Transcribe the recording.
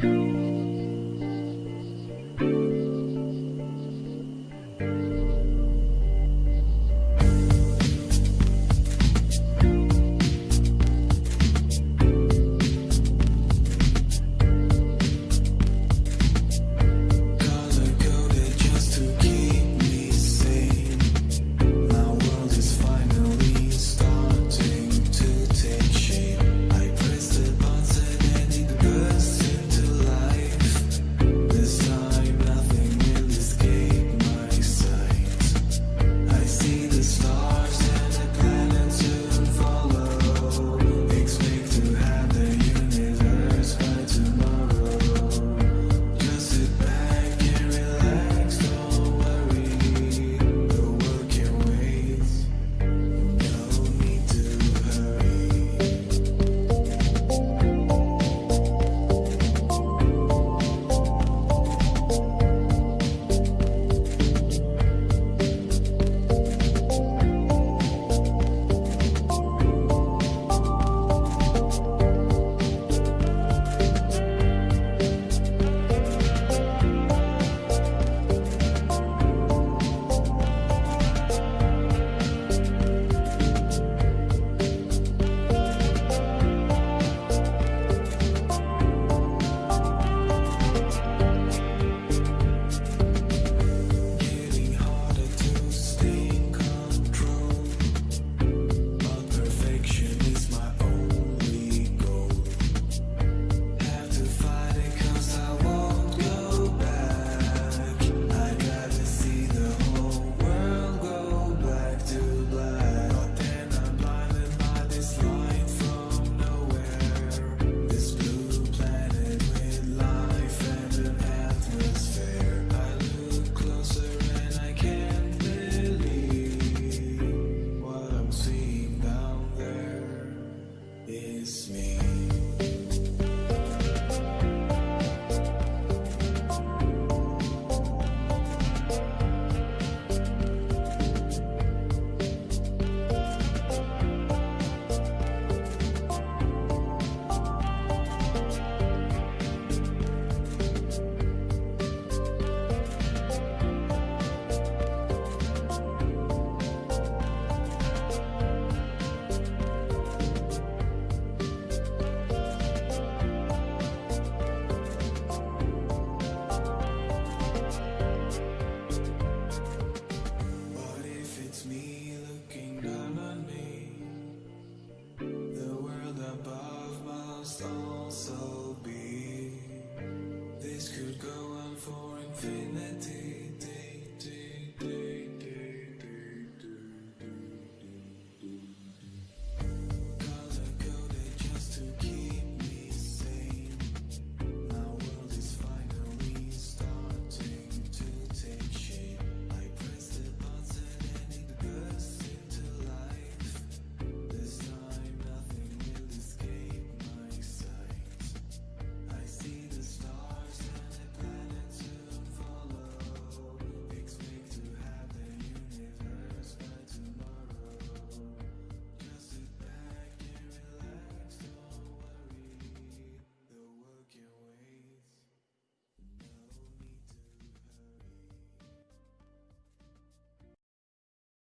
Color infinity.